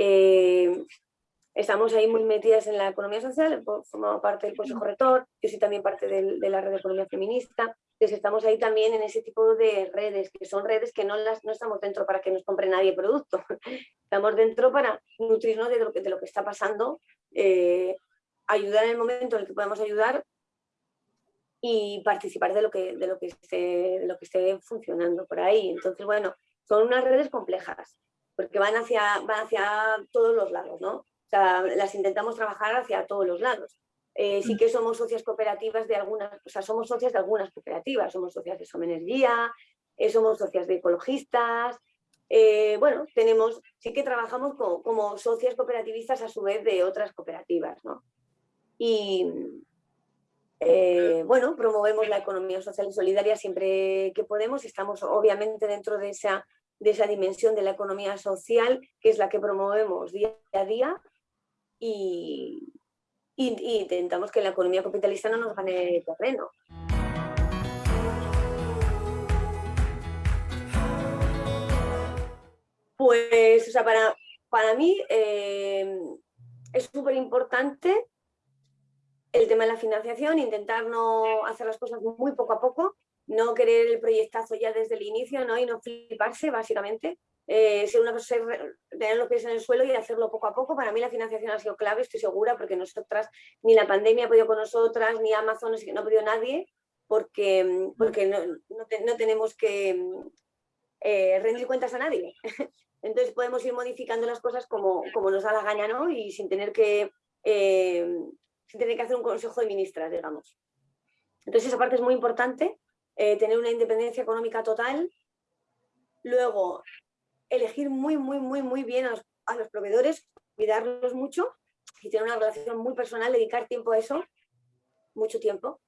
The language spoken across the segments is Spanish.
Eh, estamos ahí muy metidas en la economía social, formamos parte del Consejo Rector, yo soy también parte de la red de economía feminista, entonces estamos ahí también en ese tipo de redes, que son redes que no, las, no estamos dentro para que nos compre nadie producto, estamos dentro para nutrirnos de lo que, de lo que está pasando, eh, ayudar en el momento en el que podamos ayudar y participar de lo que, de lo que, esté, de lo que esté funcionando por ahí. Entonces, bueno, son unas redes complejas, porque van hacia, van hacia todos los lados, ¿no? O sea, las intentamos trabajar hacia todos los lados. Eh, sí que somos socias cooperativas de algunas, o sea, somos socias de algunas cooperativas, somos socias de Somenergía, eh, somos socias de ecologistas, eh, bueno, tenemos, sí que trabajamos como, como, socias cooperativistas a su vez de otras cooperativas, ¿no? Y, eh, bueno, promovemos la economía social y solidaria siempre que podemos. Estamos obviamente dentro de esa, de esa dimensión de la economía social, que es la que promovemos día a día y, intentamos que la economía capitalista no nos gane terreno. Pues, o sea, para, para mí eh, es súper importante el tema de la financiación, intentar no hacer las cosas muy poco a poco, no querer el proyectazo ya desde el inicio ¿no? y no fliparse, básicamente. Eh, ser una cosa, tener los pies en el suelo y hacerlo poco a poco. Para mí la financiación ha sido clave, estoy segura, porque nosotras, ni la pandemia ha podido con nosotras, ni Amazon, no ha podido nadie, porque, porque no, no, tenemos que eh, rendir cuentas a nadie. Entonces podemos ir modificando las cosas como, como nos da la gana, ¿no? Y sin tener que eh, se tiene que hacer un consejo de ministras, digamos. Entonces esa parte es muy importante, eh, tener una independencia económica total. Luego, elegir muy, muy, muy, muy bien a los, proveedores, cuidarlos mucho y tener una relación muy personal, dedicar tiempo a eso, mucho tiempo.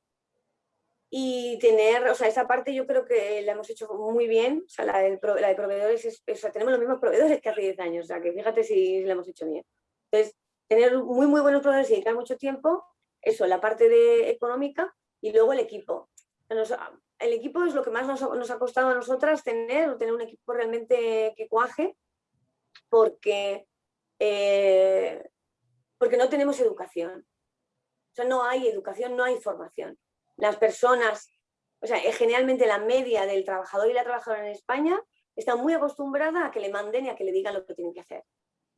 Y tener, o sea, esa parte yo creo que la hemos hecho muy bien, o sea, la, de proveedores, o sea, tenemos los mismos proveedores que hace 10 años, o sea, que fíjate si la hemos hecho bien. Entonces, tener muy, muy buenos proveedores y dedicar mucho tiempo, eso, la parte de económica y luego el equipo. El equipo es lo que más nos, ha costado a nosotras tener, tener un equipo realmente que cuaje, porque, eh, porque no tenemos educación. O sea, no hay educación, no hay formación. Las personas, o sea, eh, generalmente la media del trabajador y la trabajadora en España está muy acostumbrada a que le manden y a que le digan lo que tienen que hacer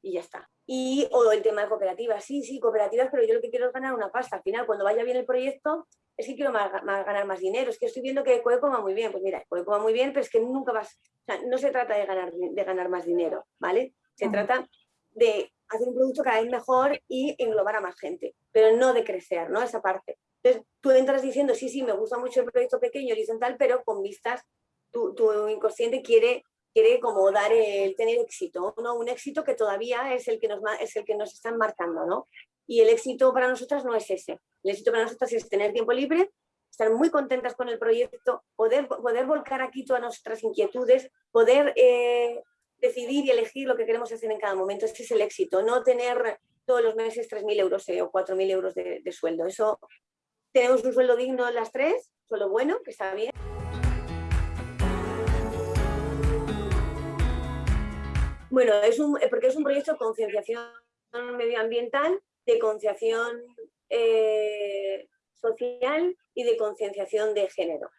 y ya está. Y, o el tema de cooperativas, sí, sí, cooperativas, pero yo lo que quiero es ganar una pasta. Al final, cuando vaya bien el proyecto, es que quiero ganar más dinero. Es que estoy viendo que Coeco va muy bien. Pues mira, Coeco va muy bien, pero es que nunca vas... O sea, no se trata de ganar, de ganar más dinero, ¿vale? Se trata de hacer un producto cada vez mejor y englobar a más gente, pero no de crecer, ¿no? Esa parte. Entonces, tú entras diciendo, sí, sí, me gusta mucho el proyecto pequeño, horizontal, pero con vistas, tu, tu inconsciente quiere quiere como dar el tener éxito, ¿no? Un éxito que todavía es el que nos, es el que nos están marcando, ¿no? Y el éxito para nosotras no es ese. El éxito para nosotras es tener tiempo libre, estar muy contentas con el proyecto, poder, poder volcar aquí todas nuestras inquietudes, poder eh, decidir y elegir lo que queremos hacer en cada momento. Ese es el éxito, no tener todos los meses 3.000 euros eh, o 4.000 euros de, de sueldo. Eso, tenemos un sueldo digno las tres, sueldo bueno, que está bien. Bueno, es un, eh, porque es un proyecto de concienciación medioambiental, de concienciación eh, social y de concienciación de género.